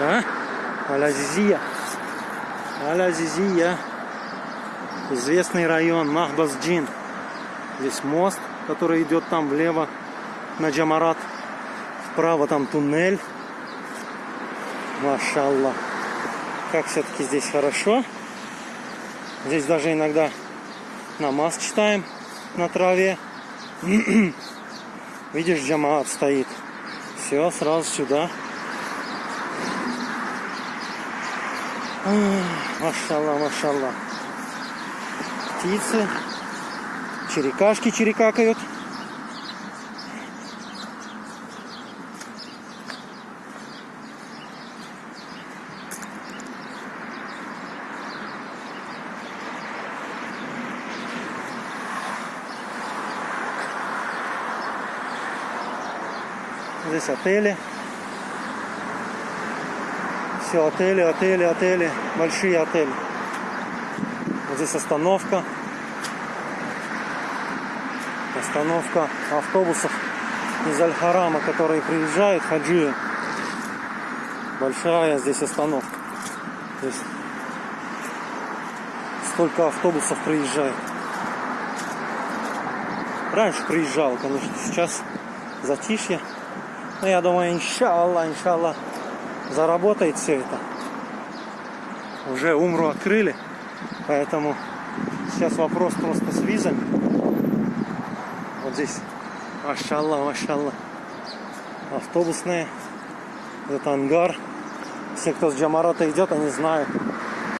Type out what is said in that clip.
а? Аль-Азизия. Аль-Азизия. Известный район Махбас-Джин. Здесь мост, который идет там влево на Джамарат. Вправо там туннель. Машаллах. Как все-таки здесь хорошо. Здесь даже иногда намаз читаем на траве. Видишь, джамаат стоит. Все, сразу сюда. Машалла, машалла. Птицы. Черекашки черекакают. Здесь отели. Все отели, отели, отели. Большие отели. Вот здесь остановка. Остановка автобусов из Аль-Харама, которые приезжают, хаджи. Большая здесь остановка. Здесь столько автобусов приезжает. Раньше приезжал, конечно, сейчас затишье. Но я думаю, иншаллах, иншаллах, заработает все это. Уже умру открыли, поэтому сейчас вопрос просто с визами. Вот здесь, машаллах, машаллах, автобусные, это ангар. Все, кто с Джамарата идет, они знают,